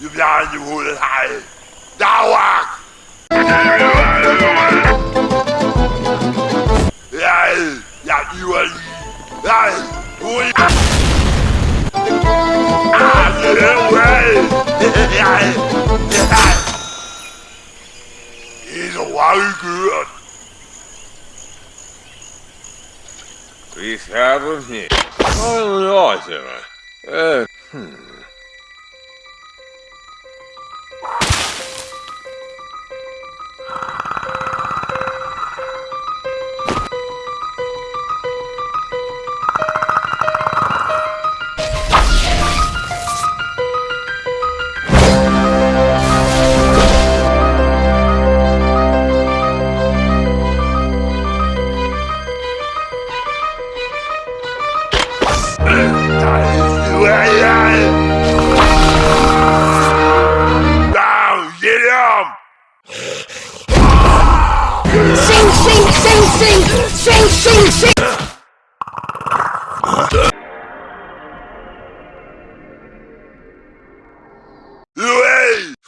you behind you whole high. That work! Yeah, yeah, you are. Yeah, who are Ah, yeah, well. Yeah. He's a wild girl. Please have me. Oh, no, sir. Uh, hmm.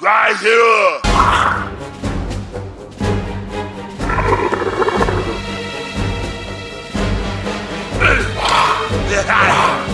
Right here! Caralho!